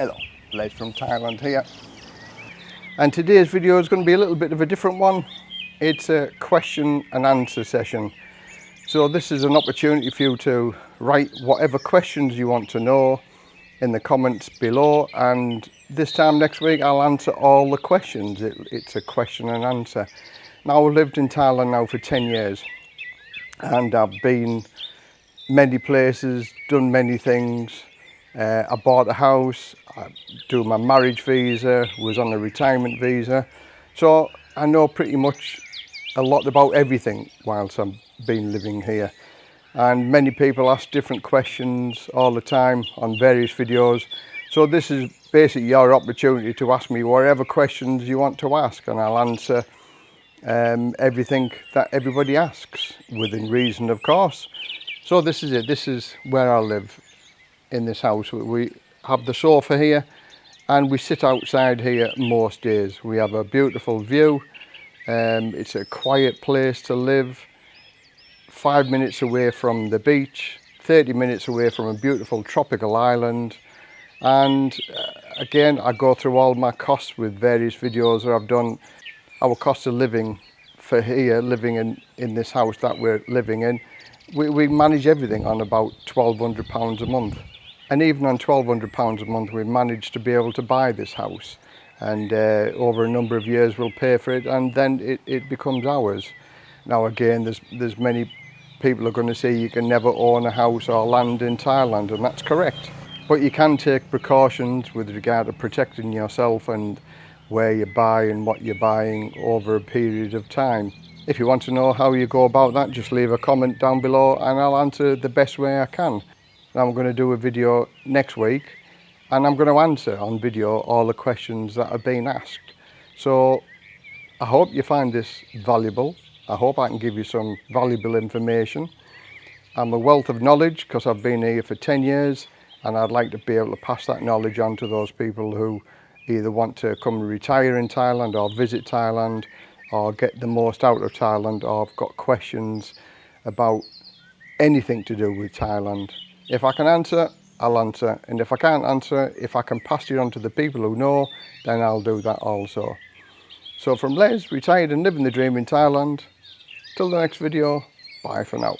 Hello, Les from Thailand here. And today's video is going to be a little bit of a different one. It's a question and answer session. So this is an opportunity for you to write whatever questions you want to know in the comments below and this time next week I'll answer all the questions. It, it's a question and answer. Now I've lived in Thailand now for 10 years and I've been many places, done many things, Uh, I bought a house, I do my marriage visa, was on a retirement visa. So I know pretty much a lot about everything whilst I've been living here. And many people ask different questions all the time on various videos. So this is basically your opportunity to ask me whatever questions you want to ask and I'll answer um, everything that everybody asks within reason, of course. So this is it. This is where I live. In this house. We have the sofa here and we sit outside here most days. We have a beautiful view. Um, it's a quiet place to live. Five minutes away from the beach, 30 minutes away from a beautiful tropical island. And uh, again, I go through all my costs with various videos that I've done. Our cost of living for here, living in, in this house that we're living in, we, we manage everything on about £1,200 a month and even on £1,200 a month we managed to be able to buy this house and uh, over a number of years we'll pay for it and then it, it becomes ours. Now again there's, there's many people are going to say you can never own a house or land in Thailand and that's correct. But you can take precautions with regard to protecting yourself and where you buy and what you're buying over a period of time. If you want to know how you go about that, just leave a comment down below and I'll answer the best way I can. I'm going to do a video next week and I'm going to answer on video all the questions that have been asked. So I hope you find this valuable. I hope I can give you some valuable information. I'm a wealth of knowledge because I've been here for 10 years and I'd like to be able to pass that knowledge on to those people who either want to come and retire in Thailand or visit Thailand or get the most out of Thailand or have got questions about anything to do with Thailand. If I can answer, I'll answer. And if I can't answer, if I can pass it on to the people who know, then I'll do that also. So from Les, retired and living the dream in Thailand, till the next video, bye for now.